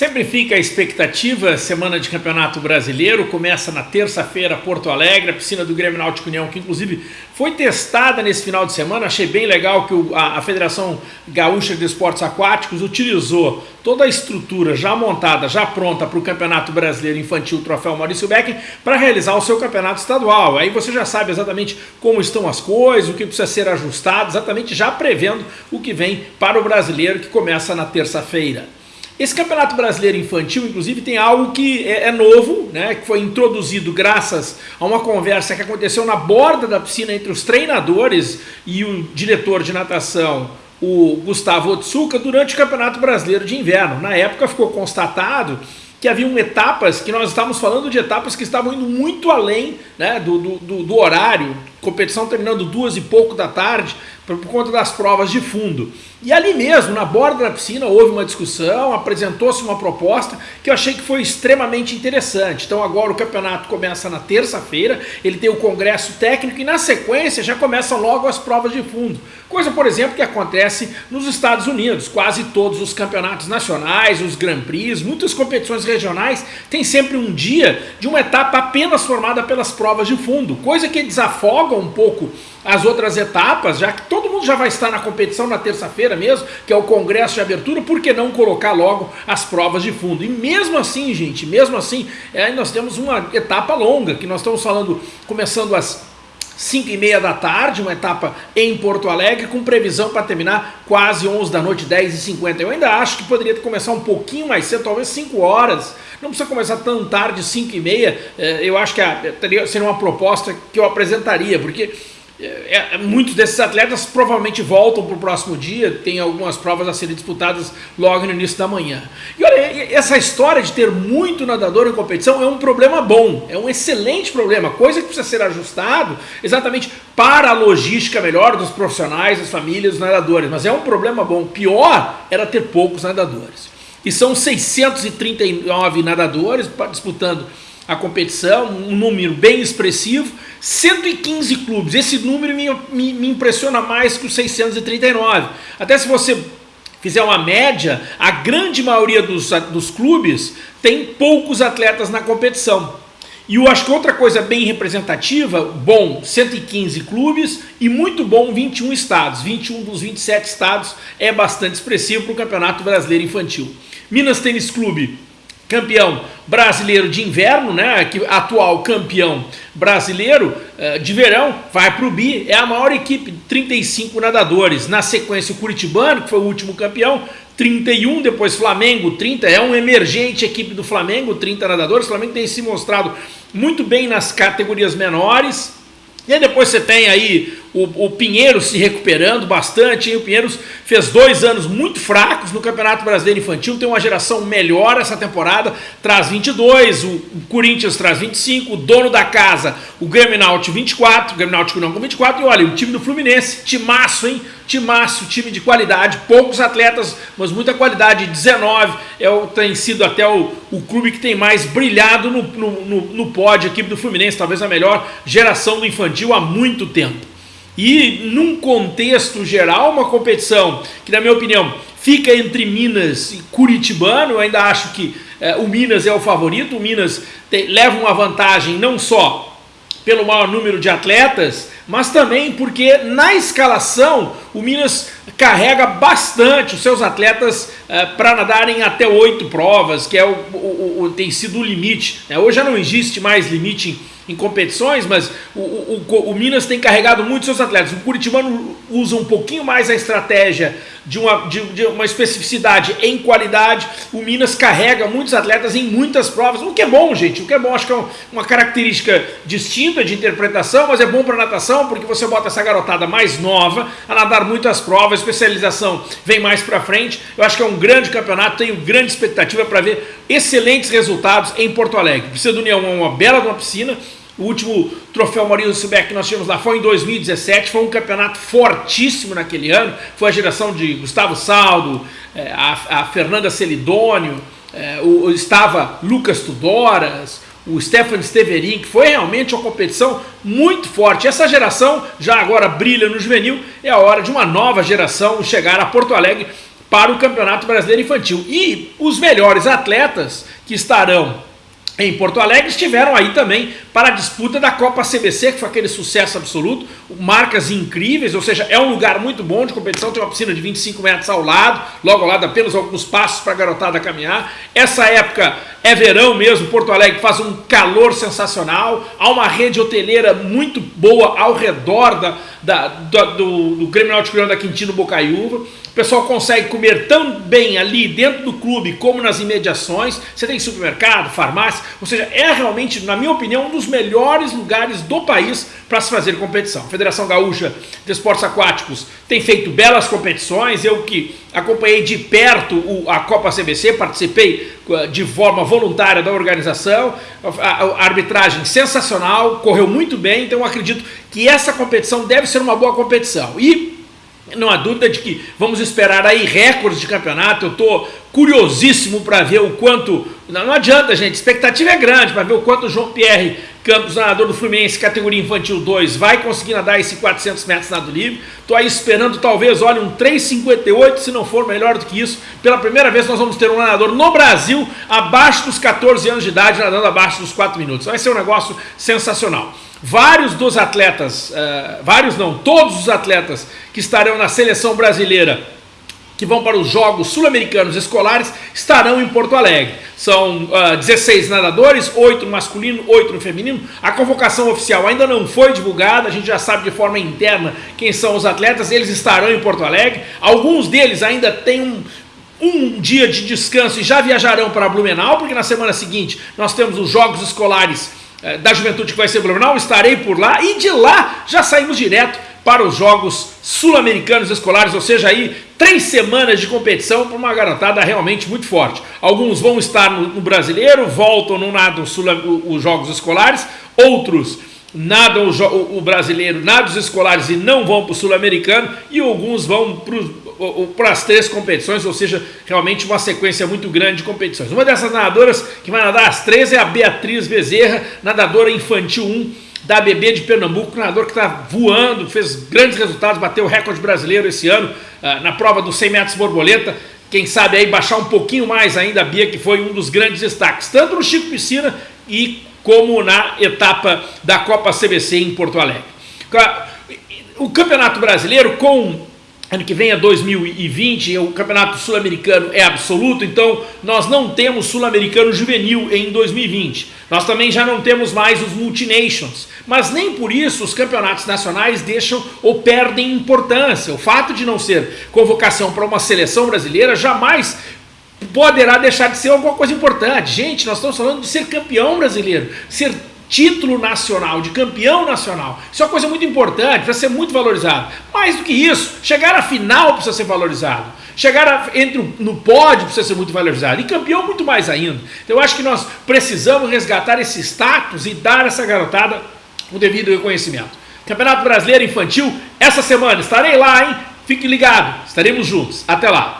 Sempre fica a expectativa, semana de campeonato brasileiro, começa na terça-feira, Porto Alegre, a piscina do Grêmio Náutico União, que inclusive foi testada nesse final de semana, achei bem legal que o, a, a, Federação Gaúcha de Esportes Aquáticos utilizou toda a estrutura já montada, já pronta para o Campeonato Brasileiro Infantil Troféu Maurício Beck para realizar o seu campeonato estadual. Aí você já sabe exatamente como estão as coisas, o que precisa ser ajustado, exatamente já prevendo o que vem para o brasileiro que começa na terça-feira. Esse Campeonato Brasileiro Infantil, inclusive, tem algo que é, é, novo, né, que foi introduzido graças a uma conversa que aconteceu na borda da piscina entre os treinadores e o diretor de natação, o Gustavo Otsuka, durante o Campeonato Brasileiro de Inverno. Na época ficou constatado que haviam etapas, que nós estávamos falando de etapas que estavam indo muito além né, do, do, do horário, competição terminando duas e pouco da tarde, por, por conta das provas de fundo. E ali mesmo, na borda da piscina, houve uma discussão, apresentou-se uma proposta que eu achei que foi extremamente interessante. Então agora o campeonato começa na terça-feira, ele tem o congresso técnico e na sequência já começam logo as provas de fundo. Coisa, por exemplo, que acontece nos Estados Unidos. Quase todos os campeonatos nacionais, os Grand Prix, muitas competições regionais, tem sempre um dia de uma etapa apenas formada pelas provas de fundo. Coisa que desafoga um pouco as outras etapas, já que todo mundo já vai estar na competição na terça-feira mesmo, que é o congresso de abertura, por que não colocar logo as provas de fundo? E mesmo assim, gente, mesmo assim, é, nós temos uma etapa longa, que nós estamos falando, começando às 5 e meia da tarde, uma etapa em Porto Alegre, com previsão para terminar quase 11 da noite, 10 e 50 Eu ainda acho que poderia começar um pouquinho mais cedo, talvez 5 horas. Não precisa começar tão tarde, 5 e meia. É, eu acho que seria uma proposta que eu apresentaria, porque é, é, muitos desses atletas provavelmente voltam para o próximo dia, tem algumas provas a serem disputadas logo no início da manhã. E olha, essa história de ter muito nadador em competição é um problema bom, é um excelente problema, coisa que precisa ser ajustado exatamente para a logística melhor dos profissionais, das famílias, dos nadadores, mas é um problema bom. Pior era ter poucos nadadores. E são 639 nadadores disputando a competição, um número bem expressivo, 115 clubes, esse número me, me, me impressiona mais que os 639. Até se você fizer uma média, a grande maioria dos, dos clubes tem poucos atletas na competição. E eu acho que outra coisa bem representativa, bom, 115 clubes e muito bom 21 estados. 21 dos 27 estados é bastante expressivo para o Campeonato Brasileiro Infantil. Minas Tênis Clube, campeão brasileiro de inverno, né, que atual campeão brasileiro uh, de verão, vai para o BI, é a maior equipe, 35 nadadores. Na sequência, o Curitibano, que foi o último campeão, 31, depois Flamengo, 30, é um emergente equipe do Flamengo, 30 nadadores. O Flamengo tem se mostrado muito bem nas categorias menores. E depois você tem aí o, o Pinheiro se recuperando bastante, hein? o Pinheiros fez dois anos muito fracos no Campeonato Brasileiro Infantil, tem uma geração melhor essa temporada, traz 22, o, o Corinthians traz 25, o dono da casa, o Grêmio Náutico 24, o Grêmio Náutico não com 24, e olha, o time do Fluminense, timaço, hein? Timaço, time de qualidade, poucos atletas, mas muita qualidade, 19, é o, tem sido até o, o clube que tem mais brilhado no, no, no, no pódio, a equipe do Fluminense, talvez a melhor geração do infantil há muito tempo. E num contexto geral, uma competição que, na minha opinião, fica entre Minas e Curitibano, eu ainda acho que é, o Minas é o favorito, o Minas tem, leva uma vantagem não só pelo maior número de atletas, mas também porque na escalação o Minas carrega bastante os seus atletas é, para nadarem até oito provas, que é o, o, o, tem sido o limite. Né? Hoje já não existe mais limite em competições, mas o, o, o, Minas tem carregado muito seus atletas. O Curitibano usa um pouquinho mais a estratégia de uma, de, de, uma especificidade em qualidade. O Minas carrega muitos atletas em muitas provas, o que é bom, gente. O que é bom, acho que é uma característica distinta de interpretação, mas é bom para natação porque você bota essa garotada mais nova a nadar muitas provas, especialização vem mais para frente. Eu acho que é um grande campeonato, tenho grande expectativa para ver excelentes resultados em Porto Alegre. Precisa do União, uma bela de uma piscina, o último troféu Maurício Silbeck que nós tivemos lá foi em 2017, foi um campeonato fortíssimo naquele ano, foi a geração de Gustavo Saldo, é, a, Fernanda Celidônio, o, estava Lucas Tudoras, o Stefan Steverin, que foi realmente uma competição muito forte. Essa geração já agora brilha no juvenil, é a hora de uma nova geração chegar a Porto Alegre para o Campeonato Brasileiro Infantil. E os melhores atletas que estarão em Porto Alegre estiveram aí também para a disputa da Copa CBC, que foi aquele sucesso absoluto, marcas incríveis, ou seja, é um lugar muito bom de competição, tem uma piscina de 25 metros ao lado, logo ao lado apenas alguns passos para a garotada caminhar. Essa época é verão mesmo, Porto Alegre faz um calor sensacional, há uma rede hoteleira muito boa ao redor da, da, do, do Grêmio Náutico da Quintino Bocaiúva, o pessoal consegue comer tão bem ali dentro do clube como nas imediações. Você tem supermercado, farmácia, ou seja, é realmente, na minha opinião, um dos melhores lugares do país para se fazer competição. A Federação Gaúcha de Esportes Aquáticos tem feito belas competições. Eu que acompanhei de perto a Copa CBC, participei uh, de forma voluntária da organização. A arbitragem sensacional, correu muito bem, então acredito que essa competição deve ser uma boa competição. E não há dúvida de que vamos esperar aí recordes de campeonato. Eu estou curiosíssimo para ver o quanto. Não, não, adianta, gente, expectativa é grande para ver o quanto o João Pierre Campos, nadador do Fluminense, categoria infantil 2, vai conseguir nadar esse 400 metros nado livre. Estou aí esperando, talvez, olha, um 3,58, se não for melhor do que isso. Pela primeira vez, nós vamos ter um nadador no Brasil abaixo dos 14 anos de idade, nadando abaixo dos 4 minutos. Vai ser um negócio sensacional. Vários dos atletas, uh, vários não, todos os atletas que estarão na seleção brasileira que vão para os Jogos Sul-Americanos Escolares estarão em Porto Alegre. São uh, 16 nadadores, 8 no masculino, 8 no feminino. A convocação oficial ainda não foi divulgada, a gente já sabe de forma interna quem são os atletas, eles estarão em Porto Alegre. Alguns deles ainda têm um, um dia de descanso e já viajarão para Blumenau, porque na semana seguinte nós temos os Jogos Escolares eh, da Juventude que vai ser Blumenau, estarei por lá e de lá já saímos direto para os Jogos Sul-Americanos Escolares, ou seja, aí três semanas de competição para uma garotada realmente muito forte. Alguns vão estar no, no Brasileiro, voltam no nado os Jogos Escolares, outros nadam o, o, brasileiro, nadam os escolares e não vão para o sul-americano, e alguns vão para as três competições, ou seja, realmente uma sequência muito grande de competições. Uma dessas nadadoras que vai nadar as três é a Beatriz Bezerra, nadadora infantil 1 da ABB de Pernambuco, nadador que está voando, fez grandes resultados, bateu o recorde brasileiro esse ano uh, na prova dos 100 metros borboleta, quem sabe aí baixar um pouquinho mais ainda a Bia, que foi um dos grandes destaques, tanto no Chico Piscina e como na etapa da Copa CBC em Porto Alegre. O Campeonato Brasileiro, com ano que vem é 2020, o Campeonato Sul-Americano é absoluto, então nós não temos Sul-Americano Juvenil em 2020. Nós também já não temos mais os Multinations, mas nem por isso os campeonatos nacionais deixam ou perdem importância. O fato de não ser convocação para uma seleção brasileira jamais poderá deixar de ser alguma coisa importante. Gente, nós estamos falando de ser campeão brasileiro, ser título nacional, de campeão nacional. Isso é uma coisa muito importante, precisa ser muito valorizado. Mais do que isso, chegar à final precisa ser valorizado. Chegar a, entre no pódio precisa ser muito valorizado. E campeão muito mais ainda. Então eu acho que nós precisamos resgatar esse status e dar essa garotada o devido reconhecimento. Campeonato Brasileiro Infantil, essa semana estarei lá, hein? Fique ligado, estaremos juntos. Até lá.